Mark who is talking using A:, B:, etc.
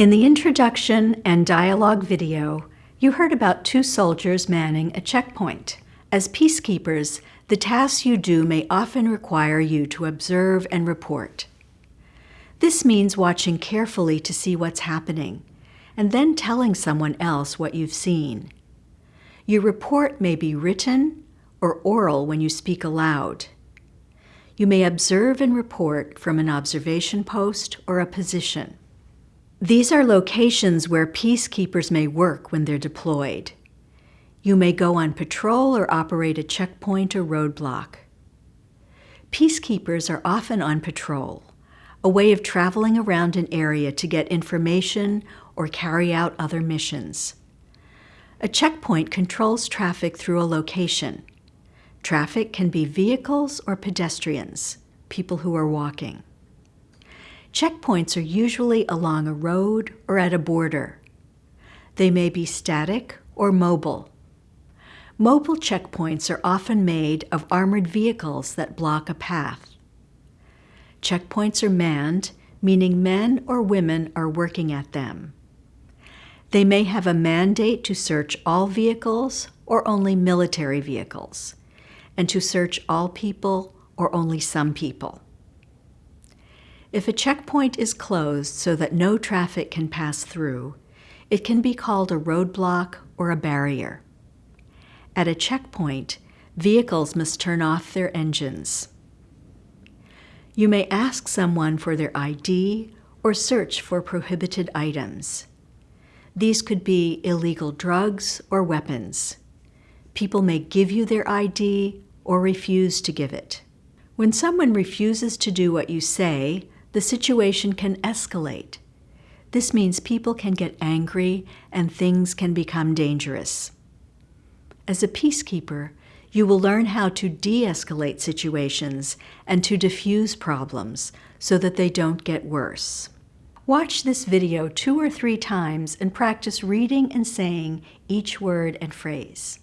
A: In the introduction and dialogue video, you heard about two soldiers manning a checkpoint. As peacekeepers, the tasks you do may often require you to observe and report. This means watching carefully to see what's happening, and then telling someone else what you've seen. Your report may be written or oral when you speak aloud. You may observe and report from an observation post or a position. These are locations where peacekeepers may work when they're deployed. You may go on patrol or operate a checkpoint or roadblock. Peacekeepers are often on patrol, a way of traveling around an area to get information or carry out other missions. A checkpoint controls traffic through a location. Traffic can be vehicles or pedestrians, people who are walking. Checkpoints are usually along a road or at a border. They may be static or mobile. Mobile checkpoints are often made of armored vehicles that block a path. Checkpoints are manned, meaning men or women are working at them. They may have a mandate to search all vehicles or only military vehicles, and to search all people or only some people. If a checkpoint is closed so that no traffic can pass through, it can be called a roadblock or a barrier. At a checkpoint, vehicles must turn off their engines. You may ask someone for their ID or search for prohibited items. These could be illegal drugs or weapons. People may give you their ID or refuse to give it. When someone refuses to do what you say, the situation can escalate. This means people can get angry and things can become dangerous. As a peacekeeper, you will learn how to de-escalate situations and to diffuse problems so that they don't get worse. Watch this video two or three times and practice reading and saying each word and phrase.